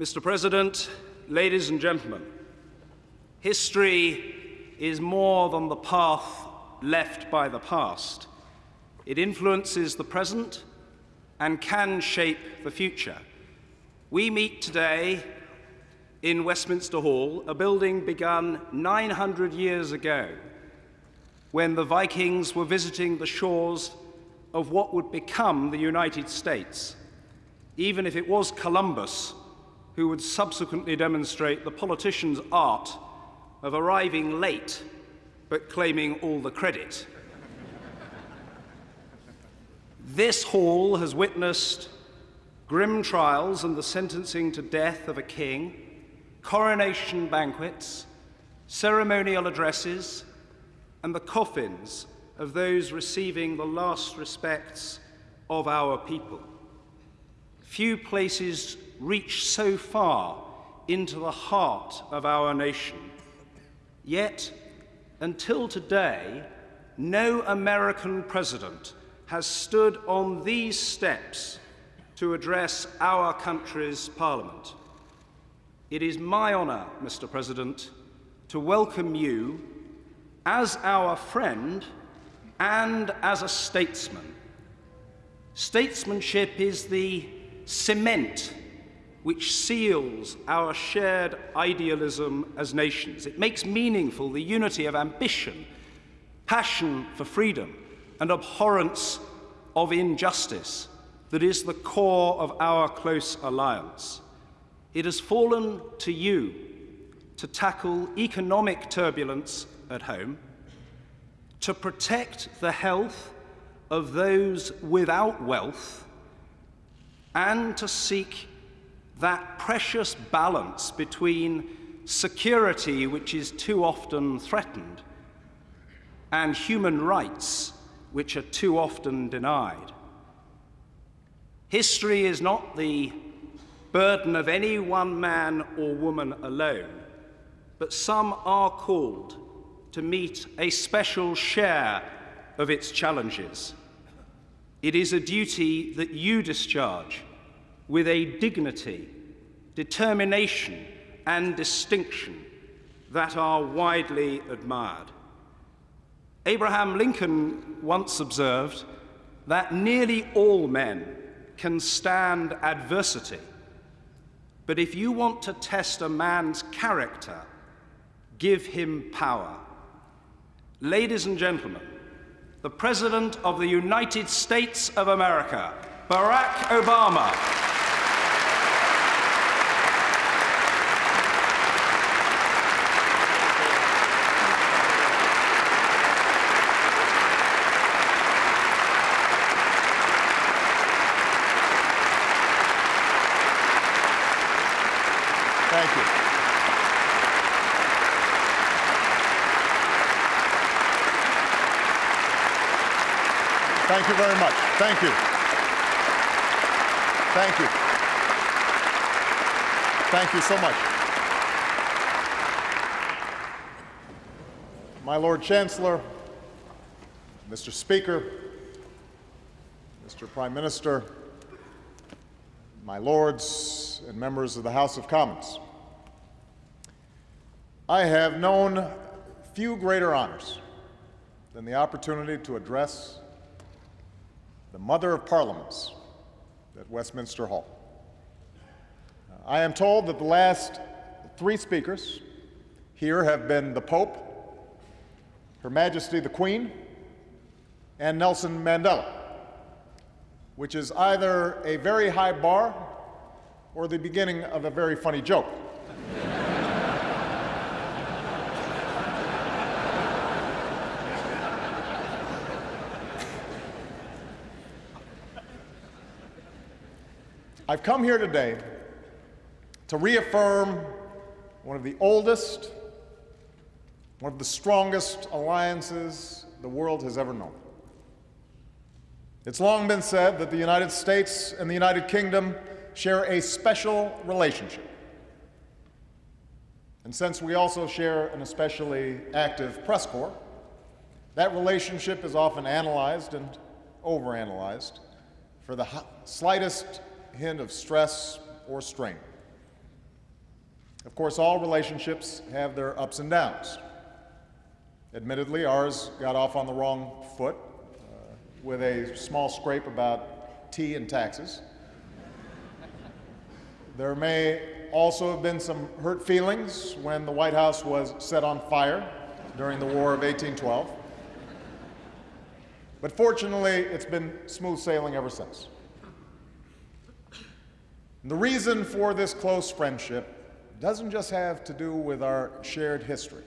Mr. President, ladies and gentlemen, history is more than the path left by the past. It influences the present and can shape the future. We meet today in Westminster Hall, a building begun 900 years ago when the Vikings were visiting the shores of what would become the United States, even if it was Columbus who would subsequently demonstrate the politician's art of arriving late but claiming all the credit. this hall has witnessed grim trials and the sentencing to death of a king, coronation banquets, ceremonial addresses, and the coffins of those receiving the last respects of our people. Few places reach so far into the heart of our nation. Yet, until today, no American president has stood on these steps to address our country's parliament. It is my honour, Mr President, to welcome you as our friend and as a statesman. Statesmanship is the cement which seals our shared idealism as nations. It makes meaningful the unity of ambition, passion for freedom, and abhorrence of injustice that is the core of our close alliance. It has fallen to you to tackle economic turbulence at home, to protect the health of those without wealth, and to seek that precious balance between security, which is too often threatened, and human rights, which are too often denied. History is not the burden of any one man or woman alone, but some are called to meet a special share of its challenges. It is a duty that you discharge with a dignity, determination, and distinction that are widely admired. Abraham Lincoln once observed that nearly all men can stand adversity, but if you want to test a man's character, give him power. Ladies and gentlemen, the President of the United States of America, Barack Obama. Thank you very much. Thank you. Thank you. Thank you so much. My Lord Chancellor, Mr. Speaker, Mr. Prime Minister, my lords and members of the House of Commons, I have known few greater honors than the opportunity to address the Mother of Parliaments at Westminster Hall. Uh, I am told that the last three speakers here have been the Pope, Her Majesty the Queen, and Nelson Mandela, which is either a very high bar or the beginning of a very funny joke. I've come here today to reaffirm one of the oldest, one of the strongest alliances the world has ever known. It's long been said that the United States and the United Kingdom share a special relationship. And since we also share an especially active press corps, that relationship is often analyzed and overanalyzed for the slightest hint of stress or strain. Of course, all relationships have their ups and downs. Admittedly, ours got off on the wrong foot uh, with a small scrape about tea and taxes. There may also have been some hurt feelings when the White House was set on fire during the War of 1812. But fortunately, it's been smooth sailing ever since. And the reason for this close friendship doesn't just have to do with our shared history,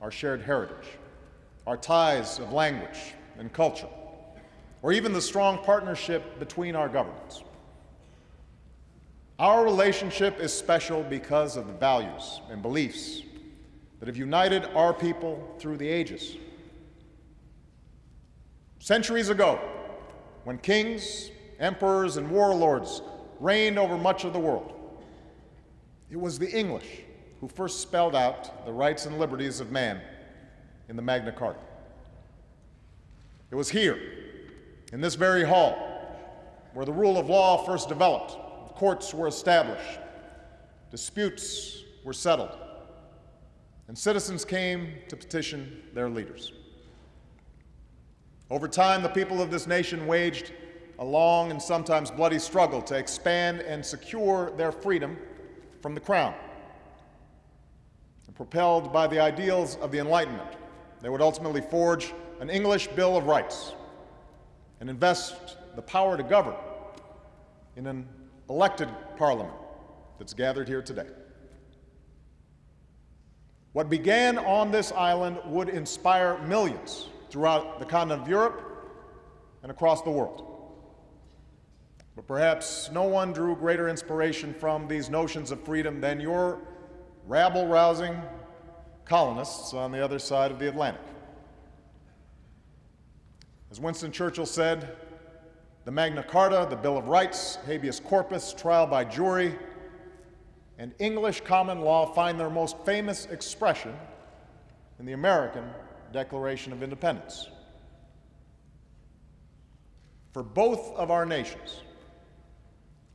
our shared heritage, our ties of language and culture, or even the strong partnership between our governments. Our relationship is special because of the values and beliefs that have united our people through the ages. Centuries ago, when kings, emperors, and warlords reigned over much of the world, it was the English who first spelled out the rights and liberties of man in the Magna Carta. It was here, in this very hall, where the rule of law first developed courts were established, disputes were settled, and citizens came to petition their leaders. Over time, the people of this nation waged a long and sometimes bloody struggle to expand and secure their freedom from the crown. And propelled by the ideals of the Enlightenment, they would ultimately forge an English Bill of Rights and invest the power to govern in an elected parliament that's gathered here today. What began on this island would inspire millions throughout the continent of Europe and across the world. But perhaps no one drew greater inspiration from these notions of freedom than your rabble rousing colonists on the other side of the Atlantic. As Winston Churchill said, the Magna Carta, the Bill of Rights, habeas corpus, trial by jury, and English common law find their most famous expression in the American Declaration of Independence. For both of our nations,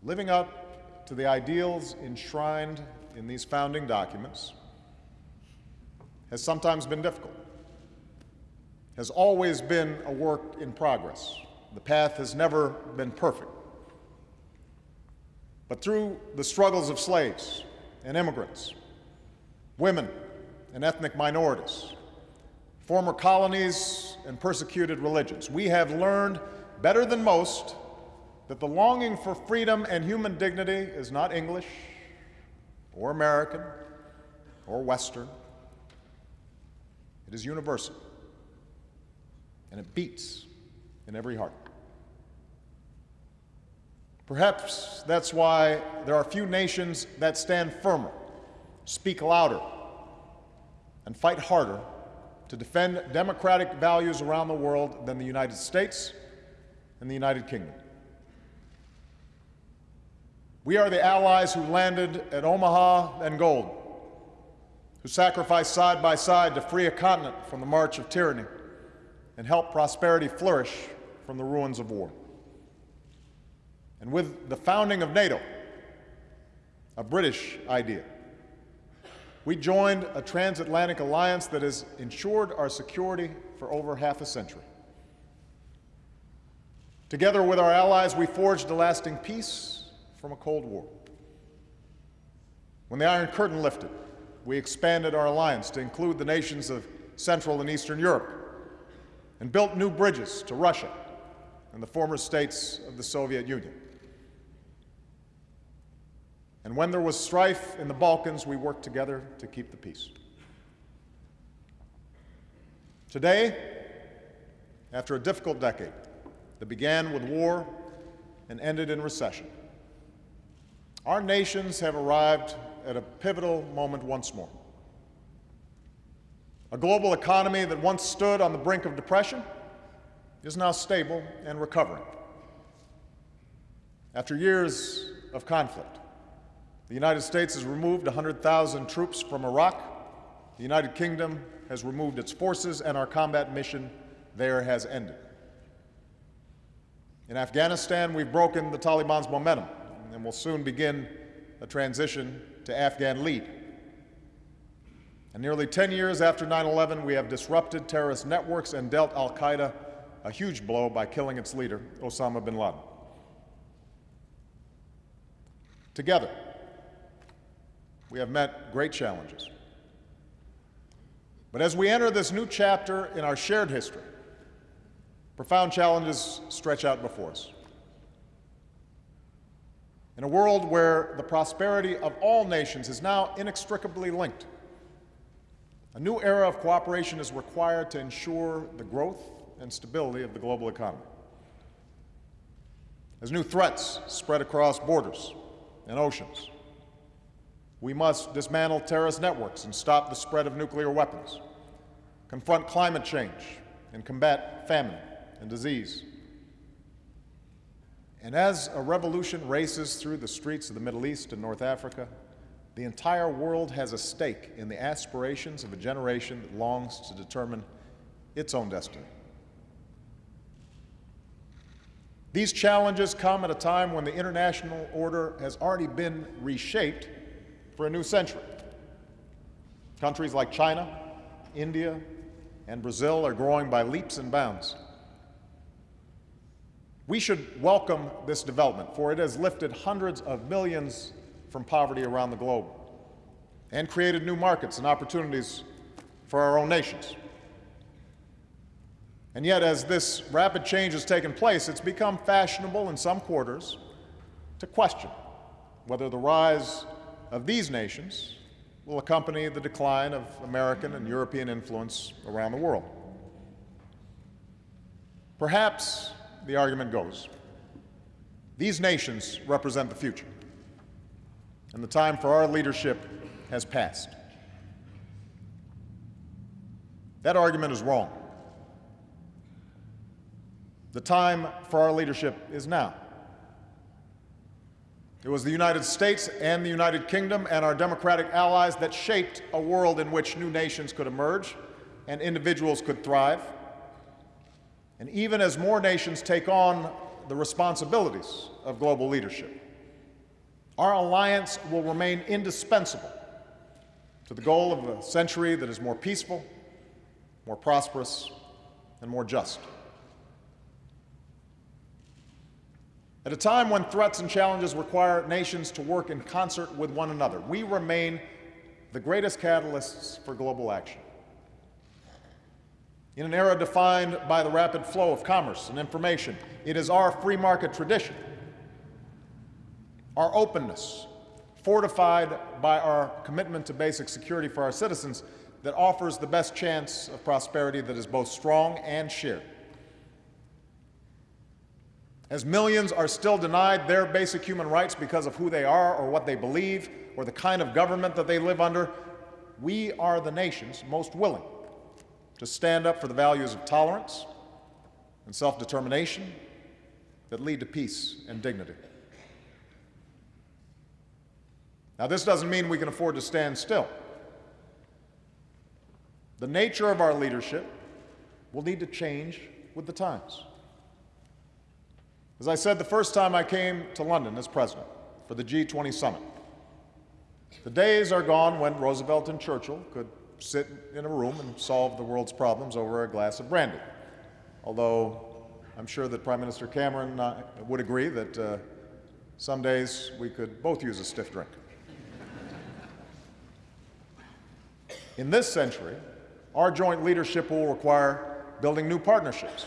living up to the ideals enshrined in these founding documents has sometimes been difficult, has always been a work in progress. The path has never been perfect. But through the struggles of slaves and immigrants, women and ethnic minorities, former colonies and persecuted religions, we have learned better than most that the longing for freedom and human dignity is not English or American or Western. It is universal, and it beats in every heart. Perhaps that's why there are few nations that stand firmer, speak louder, and fight harder to defend democratic values around the world than the United States and the United Kingdom. We are the allies who landed at Omaha and Gold, who sacrificed side by side to free a continent from the march of tyranny and help prosperity flourish from the ruins of war. And with the founding of NATO, a British idea, we joined a transatlantic alliance that has ensured our security for over half a century. Together with our allies, we forged a lasting peace from a Cold War. When the Iron Curtain lifted, we expanded our alliance to include the nations of Central and Eastern Europe and built new bridges to Russia and the former states of the Soviet Union. And when there was strife in the Balkans, we worked together to keep the peace. Today, after a difficult decade that began with war and ended in recession, our nations have arrived at a pivotal moment once more. A global economy that once stood on the brink of depression is now stable and recovering. After years of conflict, the United States has removed 100,000 troops from Iraq. The United Kingdom has removed its forces, and our combat mission there has ended. In Afghanistan, we've broken the Taliban's momentum and will soon begin a transition to Afghan lead. And nearly 10 years after 9 11, we have disrupted terrorist networks and dealt Al Qaeda a huge blow by killing its leader, Osama bin Laden. Together, we have met great challenges. But as we enter this new chapter in our shared history, profound challenges stretch out before us. In a world where the prosperity of all nations is now inextricably linked, a new era of cooperation is required to ensure the growth and stability of the global economy. As new threats spread across borders and oceans, we must dismantle terrorist networks and stop the spread of nuclear weapons, confront climate change, and combat famine and disease. And as a revolution races through the streets of the Middle East and North Africa, the entire world has a stake in the aspirations of a generation that longs to determine its own destiny. These challenges come at a time when the international order has already been reshaped for a new century. Countries like China, India, and Brazil are growing by leaps and bounds. We should welcome this development, for it has lifted hundreds of millions from poverty around the globe and created new markets and opportunities for our own nations. And yet, as this rapid change has taken place, it's become fashionable in some quarters to question whether the rise of these nations will accompany the decline of American and European influence around the world. Perhaps, the argument goes, these nations represent the future, and the time for our leadership has passed. That argument is wrong. The time for our leadership is now. It was the United States and the United Kingdom and our democratic allies that shaped a world in which new nations could emerge and individuals could thrive. And even as more nations take on the responsibilities of global leadership, our alliance will remain indispensable to the goal of a century that is more peaceful, more prosperous, and more just. At a time when threats and challenges require nations to work in concert with one another, we remain the greatest catalysts for global action. In an era defined by the rapid flow of commerce and information, it is our free market tradition, our openness, fortified by our commitment to basic security for our citizens, that offers the best chance of prosperity that is both strong and shared. As millions are still denied their basic human rights because of who they are or what they believe or the kind of government that they live under, we are the nations most willing to stand up for the values of tolerance and self-determination that lead to peace and dignity. Now, this doesn't mean we can afford to stand still. The nature of our leadership will need to change with the times. As I said the first time I came to London as president for the G20 summit, the days are gone when Roosevelt and Churchill could sit in a room and solve the world's problems over a glass of brandy. Although I'm sure that Prime Minister Cameron uh, would agree that uh, some days we could both use a stiff drink. In this century, our joint leadership will require building new partnerships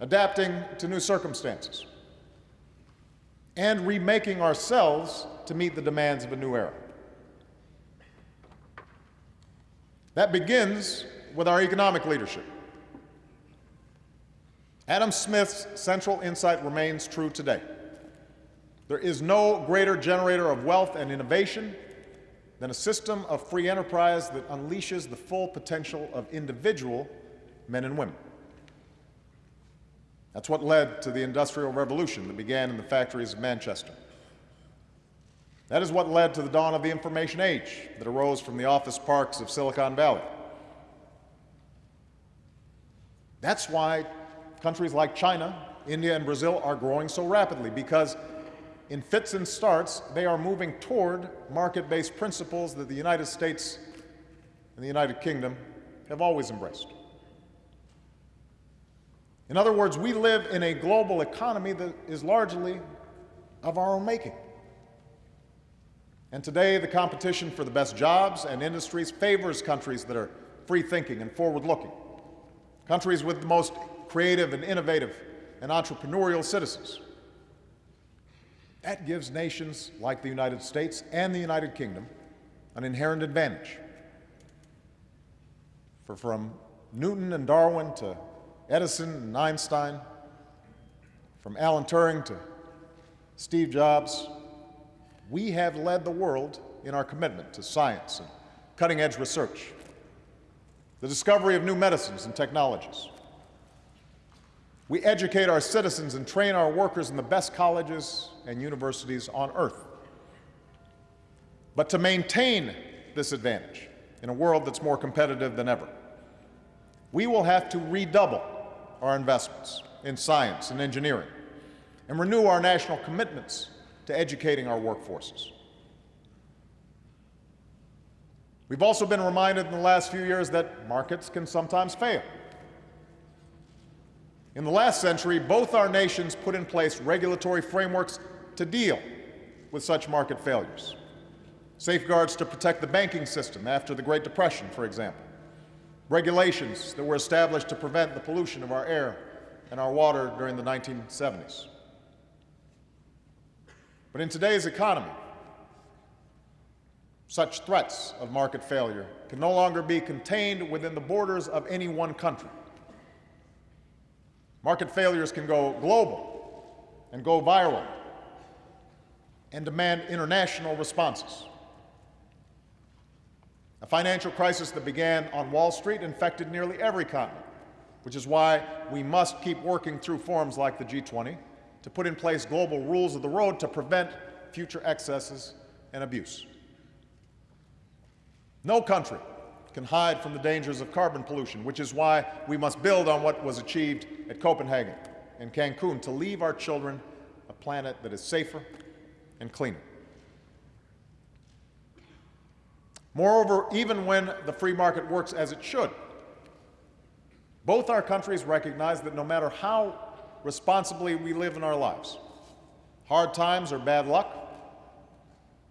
adapting to new circumstances, and remaking ourselves to meet the demands of a new era. That begins with our economic leadership. Adam Smith's central insight remains true today. There is no greater generator of wealth and innovation than a system of free enterprise that unleashes the full potential of individual men and women. That's what led to the Industrial Revolution that began in the factories of Manchester. That is what led to the dawn of the information age that arose from the office parks of Silicon Valley. That's why countries like China, India, and Brazil are growing so rapidly, because in fits and starts, they are moving toward market based principles that the United States and the United Kingdom have always embraced. In other words, we live in a global economy that is largely of our own making. And today, the competition for the best jobs and industries favors countries that are free thinking and forward looking, countries with the most creative and innovative and entrepreneurial citizens. That gives nations like the United States and the United Kingdom an inherent advantage. For from Newton and Darwin to Edison and Einstein, from Alan Turing to Steve Jobs, we have led the world in our commitment to science and cutting edge research, the discovery of new medicines and technologies. We educate our citizens and train our workers in the best colleges and universities on earth. But to maintain this advantage in a world that's more competitive than ever, we will have to redouble our investments in science and engineering and renew our national commitments to educating our workforces. We've also been reminded in the last few years that markets can sometimes fail. In the last century, both our nations put in place regulatory frameworks to deal with such market failures. Safeguards to protect the banking system after the Great Depression, for example. Regulations that were established to prevent the pollution of our air and our water during the 1970s. But in today's economy, such threats of market failure can no longer be contained within the borders of any one country. Market failures can go global and go viral and demand international responses. A financial crisis that began on Wall Street infected nearly every continent, which is why we must keep working through forums like the G20 to put in place global rules of the road to prevent future excesses and abuse. No country can hide from the dangers of carbon pollution, which is why we must build on what was achieved at Copenhagen and Cancun to leave our children a planet that is safer and cleaner. Moreover, even when the free market works as it should, both our countries recognize that no matter how responsibly we live in our lives, hard times or bad luck,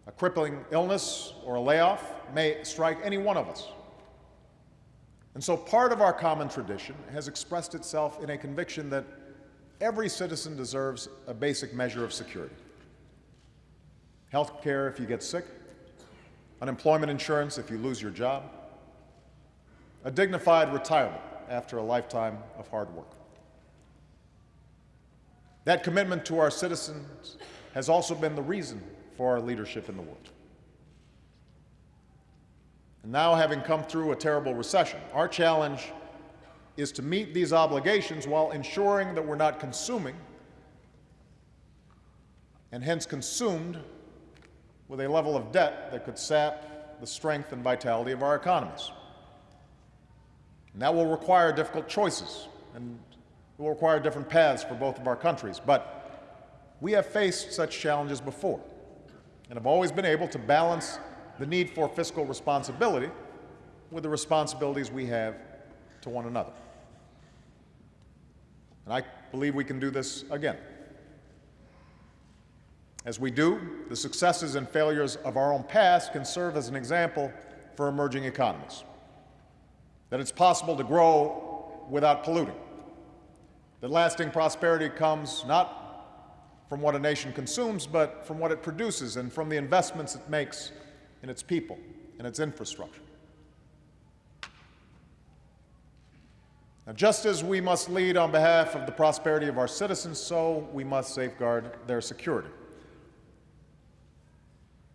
a crippling illness or a layoff may strike any one of us. And so part of our common tradition has expressed itself in a conviction that every citizen deserves a basic measure of security. Health care if you get sick, unemployment insurance if you lose your job, a dignified retirement after a lifetime of hard work. That commitment to our citizens has also been the reason for our leadership in the world. And now, having come through a terrible recession, our challenge is to meet these obligations while ensuring that we're not consuming and hence consumed with a level of debt that could sap the strength and vitality of our economies. And that will require difficult choices and will require different paths for both of our countries. But we have faced such challenges before and have always been able to balance the need for fiscal responsibility with the responsibilities we have to one another. And I believe we can do this again. As we do, the successes and failures of our own past can serve as an example for emerging economies. That it's possible to grow without polluting. That lasting prosperity comes not from what a nation consumes, but from what it produces and from the investments it makes in its people and its infrastructure. Now, just as we must lead on behalf of the prosperity of our citizens, so we must safeguard their security.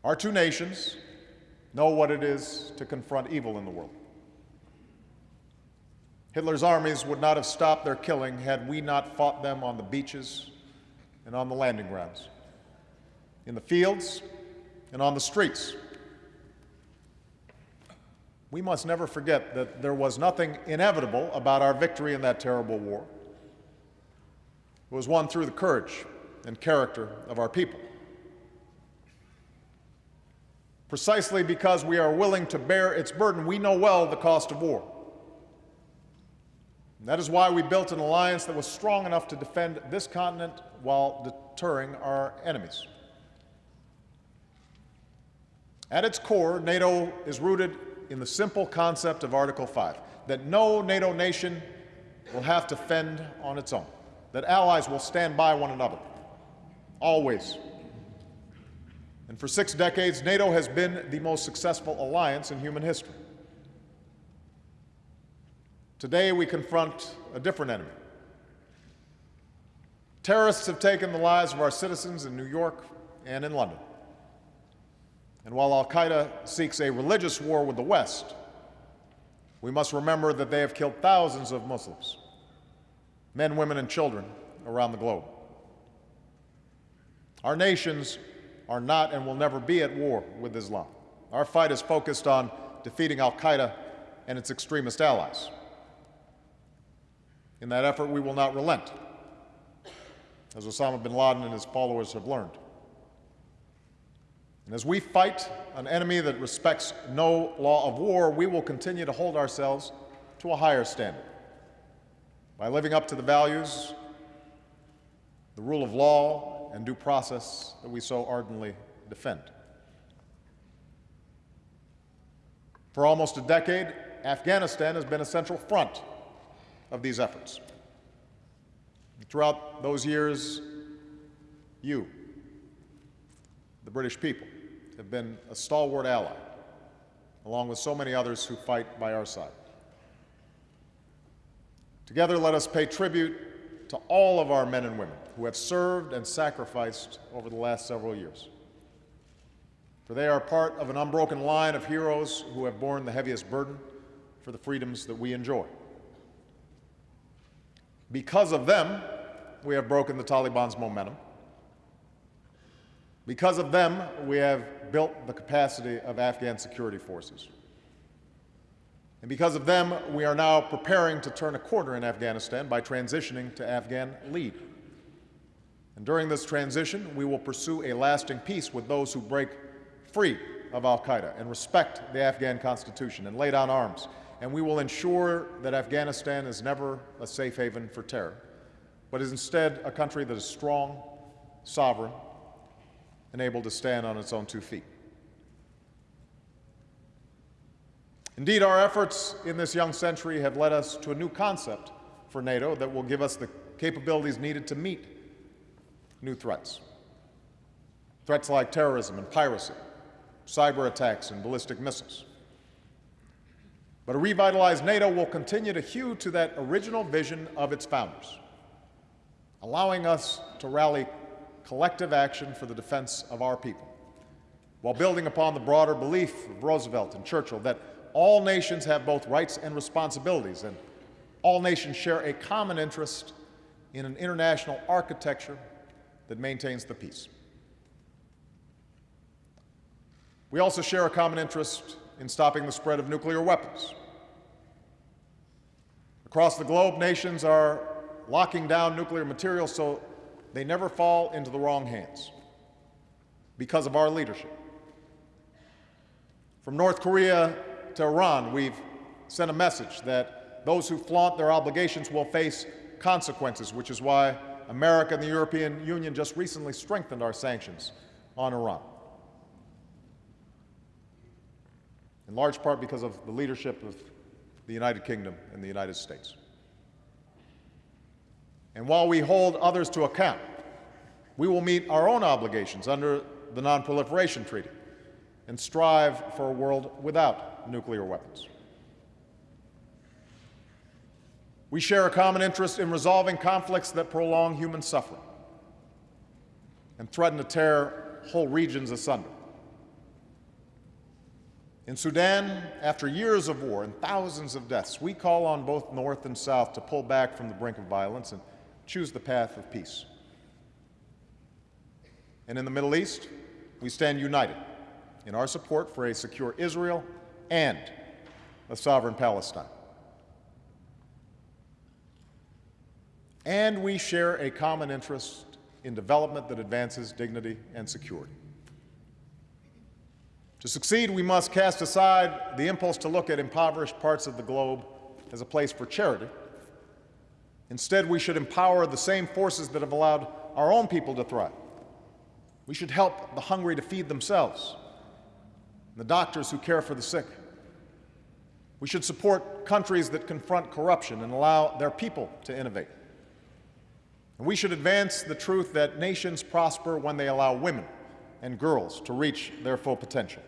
Our two nations know what it is to confront evil in the world. Hitler's armies would not have stopped their killing had we not fought them on the beaches and on the landing grounds, in the fields and on the streets. We must never forget that there was nothing inevitable about our victory in that terrible war. It was won through the courage and character of our people. Precisely because we are willing to bear its burden, we know well the cost of war. And that is why we built an alliance that was strong enough to defend this continent while deterring our enemies. At its core, NATO is rooted in the simple concept of Article 5 that no NATO nation will have to fend on its own, that allies will stand by one another, always. And for six decades, NATO has been the most successful alliance in human history. Today, we confront a different enemy. Terrorists have taken the lives of our citizens in New York and in London. And while Al Qaeda seeks a religious war with the West, we must remember that they have killed thousands of Muslims, men, women, and children around the globe. Our nations are not and will never be at war with Islam. Our fight is focused on defeating Al Qaeda and its extremist allies. In that effort, we will not relent, as Osama bin Laden and his followers have learned. And as we fight an enemy that respects no law of war, we will continue to hold ourselves to a higher standard by living up to the values, the rule of law, and due process that we so ardently defend. For almost a decade, Afghanistan has been a central front of these efforts. Throughout those years, you, the British people, have been a stalwart ally, along with so many others who fight by our side. Together, let us pay tribute to all of our men and women who have served and sacrificed over the last several years. For they are part of an unbroken line of heroes who have borne the heaviest burden for the freedoms that we enjoy. Because of them, we have broken the Taliban's momentum. Because of them, we have built the capacity of Afghan security forces. And because of them, we are now preparing to turn a corner in Afghanistan by transitioning to Afghan lead. And during this transition, we will pursue a lasting peace with those who break free of Al Qaeda and respect the Afghan constitution and lay down arms. And we will ensure that Afghanistan is never a safe haven for terror, but is instead a country that is strong, sovereign, and able to stand on its own two feet. Indeed, our efforts in this young century have led us to a new concept for NATO that will give us the capabilities needed to meet new threats. Threats like terrorism and piracy, cyber attacks and ballistic missiles. But a revitalized NATO will continue to hew to that original vision of its founders, allowing us to rally collective action for the defense of our people, while building upon the broader belief of Roosevelt and Churchill that all nations have both rights and responsibilities, and all nations share a common interest in an international architecture that maintains the peace. We also share a common interest in stopping the spread of nuclear weapons. Across the globe, nations are locking down nuclear material so they never fall into the wrong hands because of our leadership. From North Korea to Iran, we've sent a message that those who flaunt their obligations will face consequences, which is why America and the European Union just recently strengthened our sanctions on Iran. In large part because of the leadership of the United Kingdom and the United States. And while we hold others to account, we will meet our own obligations under the Non-Proliferation Treaty and strive for a world without nuclear weapons. We share a common interest in resolving conflicts that prolong human suffering and threaten to tear whole regions asunder. In Sudan, after years of war and thousands of deaths, we call on both North and South to pull back from the brink of violence and choose the path of peace. And in the Middle East, we stand united in our support for a secure Israel and a sovereign Palestine. And we share a common interest in development that advances dignity and security. To succeed, we must cast aside the impulse to look at impoverished parts of the globe as a place for charity. Instead, we should empower the same forces that have allowed our own people to thrive. We should help the hungry to feed themselves, the doctors who care for the sick. We should support countries that confront corruption and allow their people to innovate. And we should advance the truth that nations prosper when they allow women and girls to reach their full potential.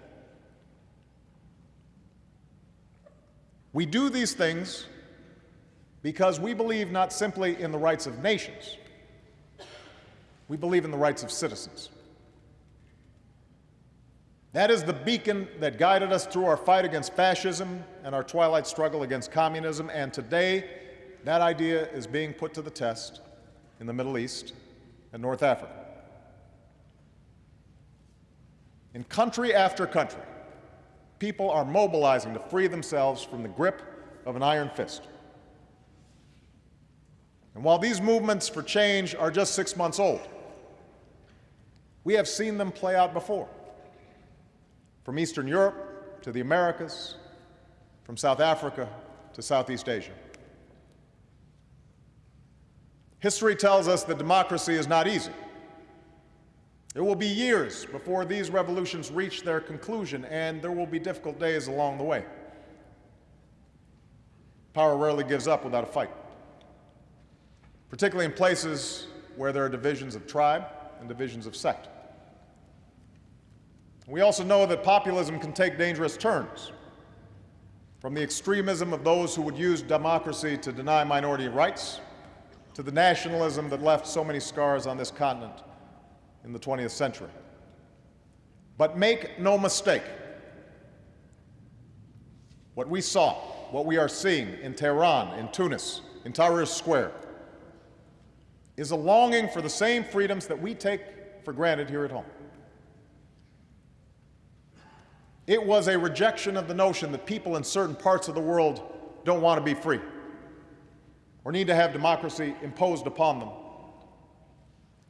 We do these things because we believe not simply in the rights of nations, we believe in the rights of citizens. That is the beacon that guided us through our fight against fascism and our twilight struggle against communism, and today that idea is being put to the test in the Middle East and North Africa. In country after country, people are mobilizing to free themselves from the grip of an iron fist. And while these movements for change are just six months old, we have seen them play out before. From Eastern Europe to the Americas, from South Africa to Southeast Asia. History tells us that democracy is not easy. It will be years before these revolutions reach their conclusion, and there will be difficult days along the way. Power rarely gives up without a fight, particularly in places where there are divisions of tribe and divisions of sect. We also know that populism can take dangerous turns, from the extremism of those who would use democracy to deny minority rights to the nationalism that left so many scars on this continent in the 20th century. But make no mistake, what we saw, what we are seeing in Tehran, in Tunis, in Tahrir Square, is a longing for the same freedoms that we take for granted here at home. It was a rejection of the notion that people in certain parts of the world don't want to be free or need to have democracy imposed upon them.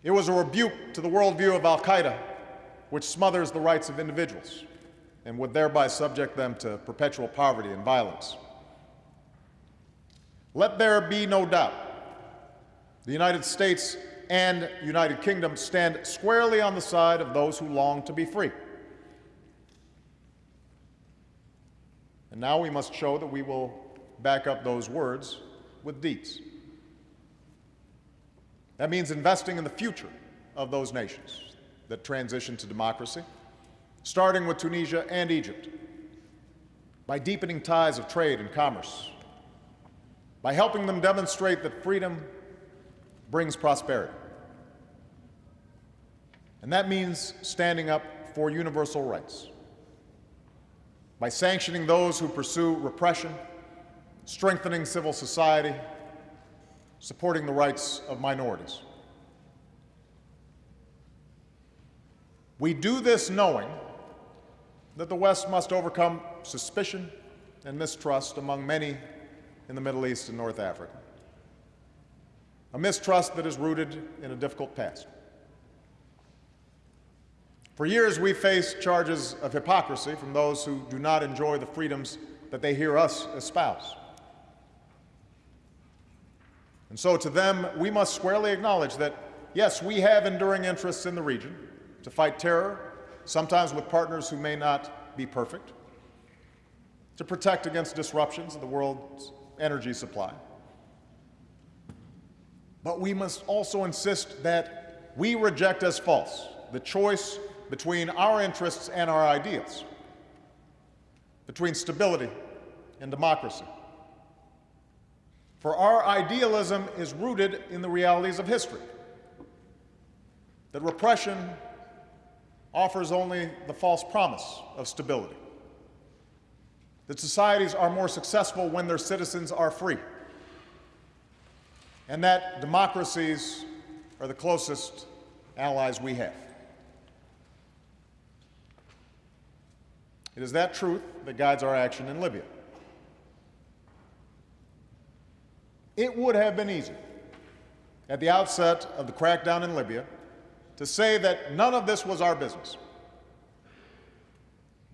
It was a rebuke to the worldview of Al Qaeda, which smothers the rights of individuals and would thereby subject them to perpetual poverty and violence. Let there be no doubt the United States and United Kingdom stand squarely on the side of those who long to be free. And now we must show that we will back up those words with deeds. That means investing in the future of those nations that transition to democracy, starting with Tunisia and Egypt, by deepening ties of trade and commerce, by helping them demonstrate that freedom brings prosperity. And that means standing up for universal rights, by sanctioning those who pursue repression strengthening civil society, supporting the rights of minorities. We do this knowing that the West must overcome suspicion and mistrust among many in the Middle East and North Africa, a mistrust that is rooted in a difficult past. For years, we faced charges of hypocrisy from those who do not enjoy the freedoms that they hear us espouse. And so to them, we must squarely acknowledge that, yes, we have enduring interests in the region to fight terror, sometimes with partners who may not be perfect, to protect against disruptions of the world's energy supply. But we must also insist that we reject as false the choice between our interests and our ideals, between stability and democracy. For our idealism is rooted in the realities of history. That repression offers only the false promise of stability. That societies are more successful when their citizens are free. And that democracies are the closest allies we have. It is that truth that guides our action in Libya. It would have been easy at the outset of the crackdown in Libya to say that none of this was our business.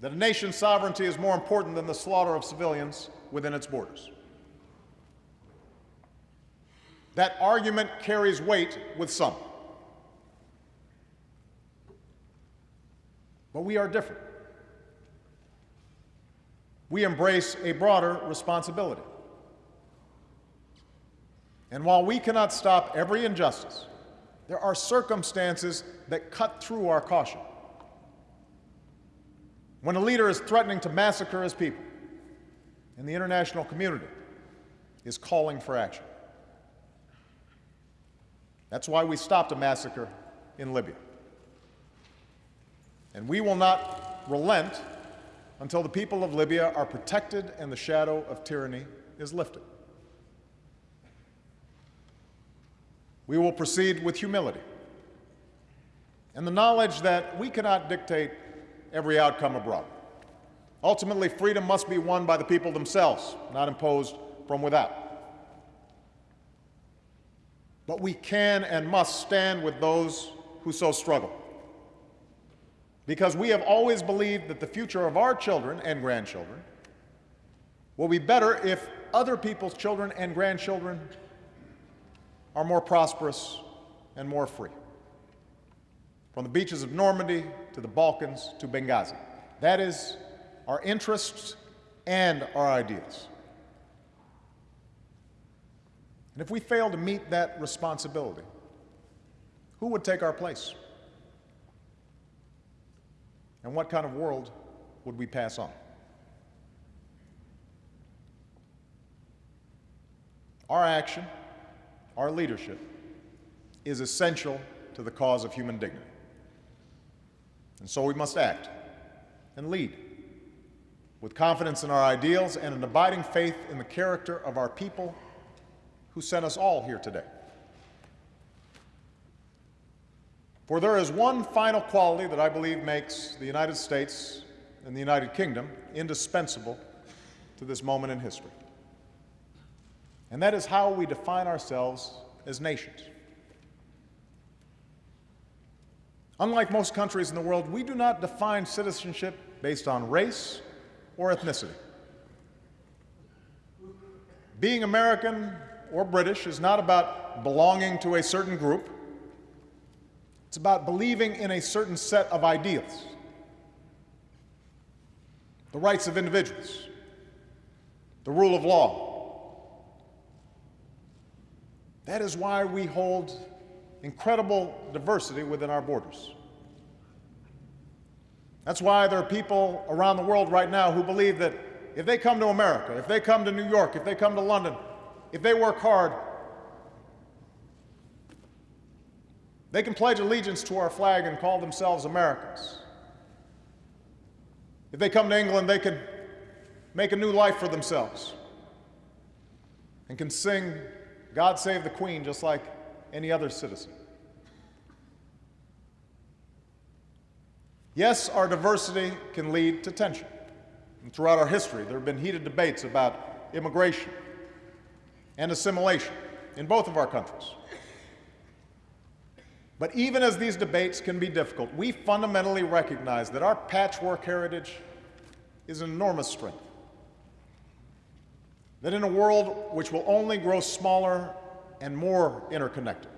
that a nation's sovereignty is more important than the slaughter of civilians within its borders. That argument carries weight with some. But we are different. We embrace a broader responsibility. And while we cannot stop every injustice, there are circumstances that cut through our caution. When a leader is threatening to massacre his people, and the international community is calling for action. That's why we stopped a massacre in Libya. And we will not relent until the people of Libya are protected and the shadow of tyranny is lifted. We will proceed with humility and the knowledge that we cannot dictate every outcome abroad. Ultimately, freedom must be won by the people themselves, not imposed from without. But we can and must stand with those who so struggle. Because we have always believed that the future of our children and grandchildren will be better if other people's children and grandchildren are more prosperous and more free. From the beaches of Normandy to the Balkans to Benghazi. That is our interests and our ideals. And if we fail to meet that responsibility, who would take our place? And what kind of world would we pass on? Our action our leadership is essential to the cause of human dignity. And so we must act and lead with confidence in our ideals and an abiding faith in the character of our people who sent us all here today. For there is one final quality that I believe makes the United States and the United Kingdom indispensable to this moment in history and that is how we define ourselves as nations. Unlike most countries in the world, we do not define citizenship based on race or ethnicity. Being American or British is not about belonging to a certain group. It's about believing in a certain set of ideals. The rights of individuals, the rule of law, that is why we hold incredible diversity within our borders. That's why there are people around the world right now who believe that if they come to America, if they come to New York, if they come to London, if they work hard, they can pledge allegiance to our flag and call themselves Americans. If they come to England, they can make a new life for themselves and can sing God save the Queen just like any other citizen. Yes, our diversity can lead to tension. And throughout our history, there have been heated debates about immigration and assimilation in both of our countries. But even as these debates can be difficult, we fundamentally recognize that our patchwork heritage is an enormous strength that in a world which will only grow smaller and more interconnected,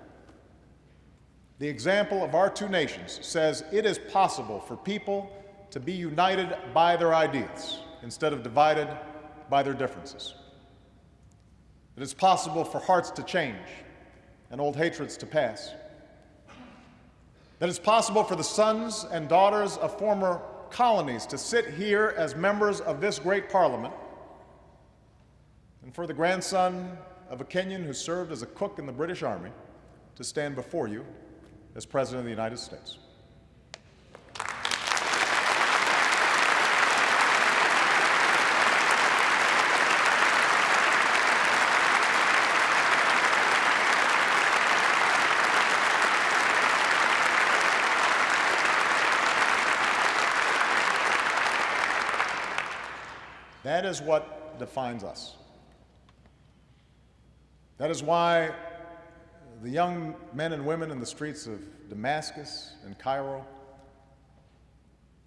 the example of our two nations says it is possible for people to be united by their ideals instead of divided by their differences. That It is possible for hearts to change and old hatreds to pass. That it's possible for the sons and daughters of former colonies to sit here as members of this great parliament and for the grandson of a Kenyan who served as a cook in the British Army to stand before you as President of the United States. That is what defines us. That is why the young men and women in the streets of Damascus and Cairo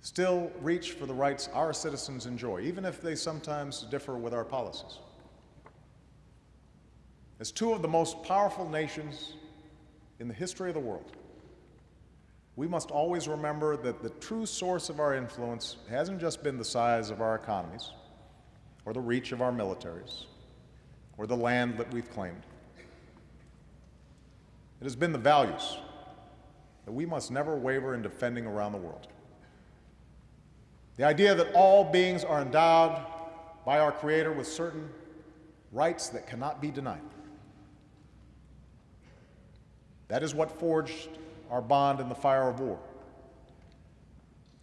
still reach for the rights our citizens enjoy, even if they sometimes differ with our policies. As two of the most powerful nations in the history of the world, we must always remember that the true source of our influence hasn't just been the size of our economies, or the reach of our militaries, or the land that we've claimed. It has been the values that we must never waver in defending around the world. The idea that all beings are endowed by our Creator with certain rights that cannot be denied. That is what forged our bond in the fire of war.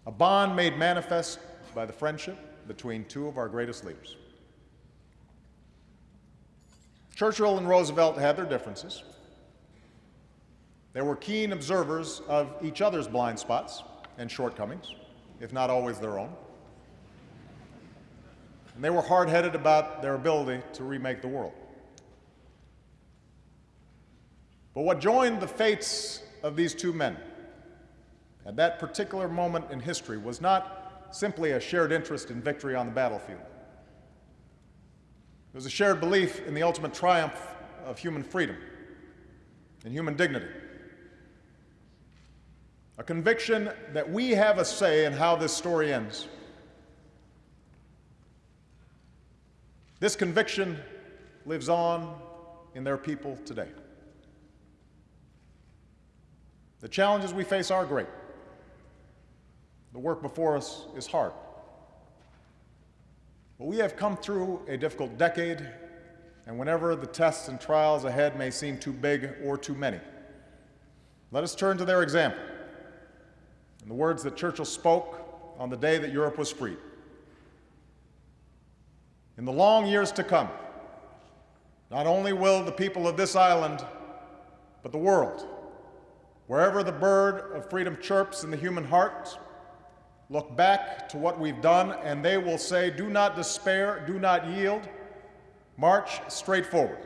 A bond made manifest by the friendship between two of our greatest leaders. Churchill and Roosevelt had their differences. They were keen observers of each other's blind spots and shortcomings, if not always their own. And they were hard headed about their ability to remake the world. But what joined the fates of these two men at that particular moment in history was not simply a shared interest in victory on the battlefield. It was a shared belief in the ultimate triumph of human freedom and human dignity. A conviction that we have a say in how this story ends. This conviction lives on in their people today. The challenges we face are great. The work before us is hard. But we have come through a difficult decade, and whenever the tests and trials ahead may seem too big or too many, let us turn to their example and the words that Churchill spoke on the day that Europe was freed. In the long years to come, not only will the people of this island, but the world Wherever the bird of freedom chirps in the human heart, look back to what we've done, and they will say, Do not despair, do not yield, march straight forward.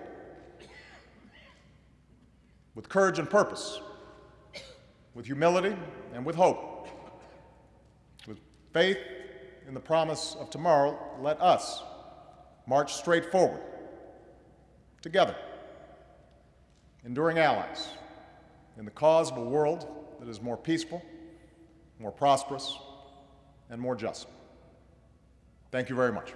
With courage and purpose, with humility and with hope, with faith in the promise of tomorrow, let us march straight forward, together, enduring allies in the cause of a world that is more peaceful, more prosperous, and more just. Thank you very much.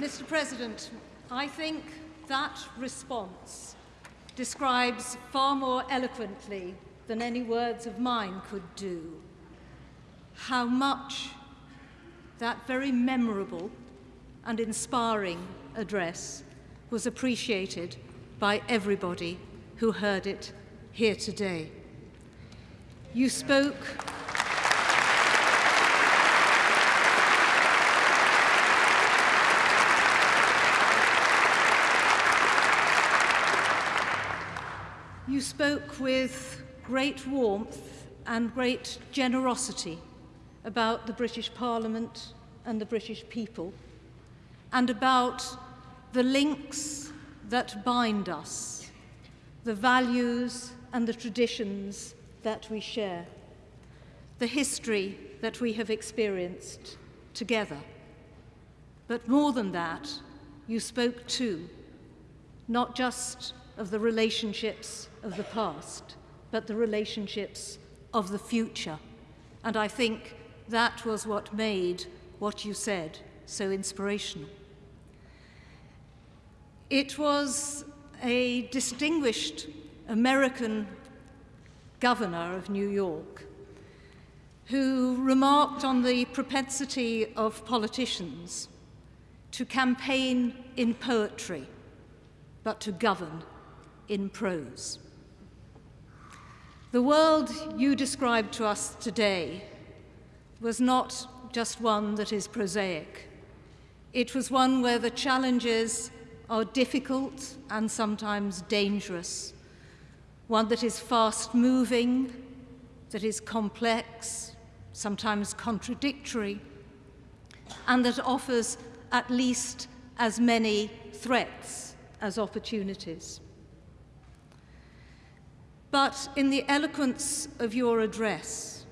Mr. President, I think that response describes far more eloquently than any words of mine could do how much that very memorable and inspiring address was appreciated by everybody who heard it here today. You spoke You spoke with great warmth and great generosity about the British Parliament and the British people, and about the links that bind us, the values and the traditions that we share, the history that we have experienced together. But more than that, you spoke too, not just of the relationships of the past, but the relationships of the future. And I think that was what made what you said so inspirational. It was a distinguished American governor of New York who remarked on the propensity of politicians to campaign in poetry, but to govern in prose. The world you described to us today was not just one that is prosaic. It was one where the challenges are difficult and sometimes dangerous, one that is fast moving, that is complex, sometimes contradictory, and that offers at least as many threats as opportunities. But in the eloquence of your address,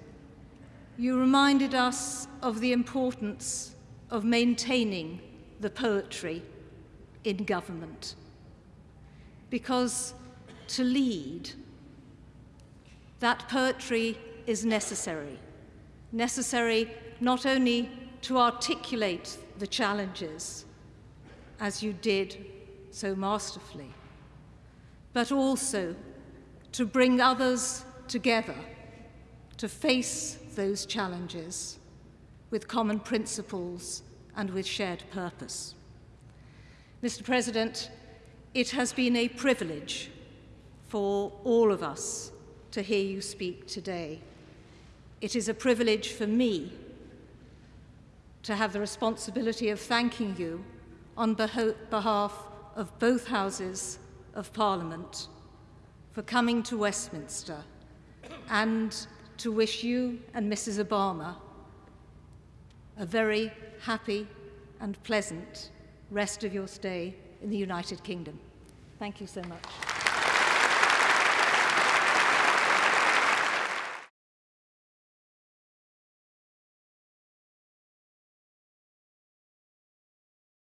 you reminded us of the importance of maintaining the poetry in government. Because to lead, that poetry is necessary. Necessary not only to articulate the challenges, as you did so masterfully, but also to bring others together to face those challenges with common principles and with shared purpose. Mr. President, it has been a privilege for all of us to hear you speak today. It is a privilege for me to have the responsibility of thanking you on behalf of both Houses of Parliament for coming to Westminster and to wish you and Mrs. Obama a very happy and pleasant rest of your stay in the United Kingdom. Thank you so much.